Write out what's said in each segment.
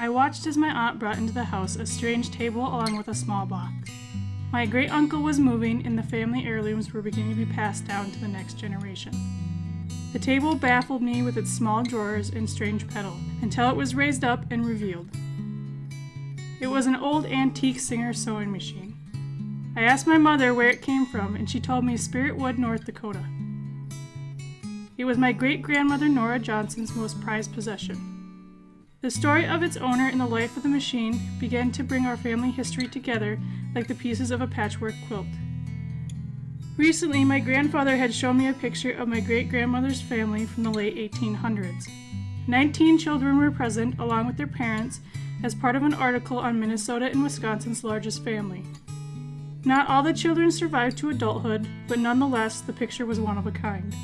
I watched as my aunt brought into the house a strange table along with a small box. My great uncle was moving, and the family heirlooms were beginning to be passed down to the next generation. The table baffled me with its small drawers and strange pedal until it was raised up and revealed. It was an old antique Singer sewing machine. I asked my mother where it came from, and she told me Spiritwood, North Dakota. It was my great grandmother Nora Johnson's most prized possession. The story of its owner and the life of the machine began to bring our family history together like the pieces of a patchwork quilt. Recently, my grandfather had shown me a picture of my great grandmother's family from the late 1800s. Nineteen children were present, along with their parents, as part of an article on Minnesota and Wisconsin's largest family. Not all the children survived to adulthood, but nonetheless, the picture was one of a kind.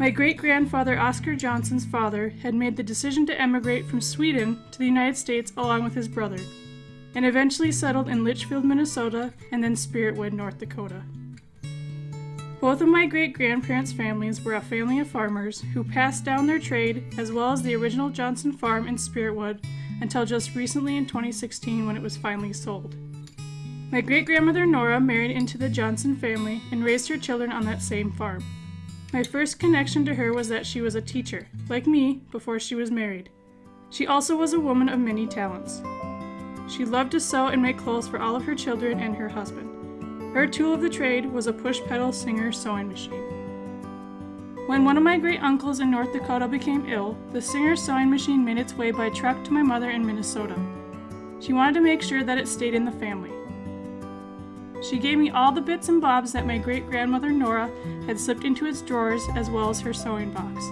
My great grandfather Oscar Johnson's father had made the decision to emigrate from Sweden to the United States along with his brother, and eventually settled in Litchfield, Minnesota, and then Spiritwood, North Dakota. Both of my great grandparents' families were a family of farmers who passed down their trade as well as the original Johnson farm in Spiritwood until just recently in 2016 when it was finally sold. My great grandmother Nora married into the Johnson family and raised her children on that same farm. My first connection to her was that she was a teacher, like me, before she was married. She also was a woman of many talents. She loved to sew and make clothes for all of her children and her husband. Her tool of the trade was a push pedal Singer sewing machine. When one of my great uncles in North Dakota became ill, the Singer sewing machine made its way by truck to my mother in Minnesota. She wanted to make sure that it stayed in the family. She gave me all the bits and bobs that my great grandmother Nora had slipped into its drawers, as well as her sewing box.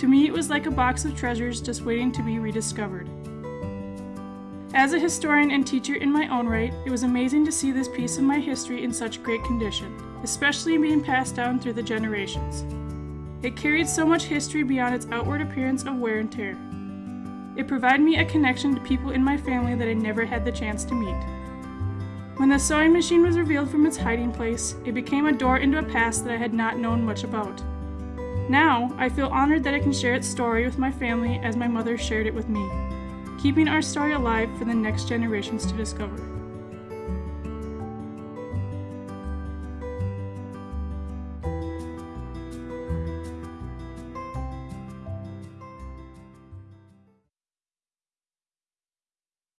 To me, it was like a box of treasures just waiting to be rediscovered. As a historian and teacher in my own right, it was amazing to see this piece of my history in such great condition, especially being passed down through the generations. It carried so much history beyond its outward appearance of wear and tear. It provided me a connection to people in my family that I never had the chance to meet. When the sewing machine was revealed from its hiding place, it became a door into a past that I had not known much about. Now, I feel honored that I can share its story with my family as my mother shared it with me, keeping our story alive for the next generations to discover.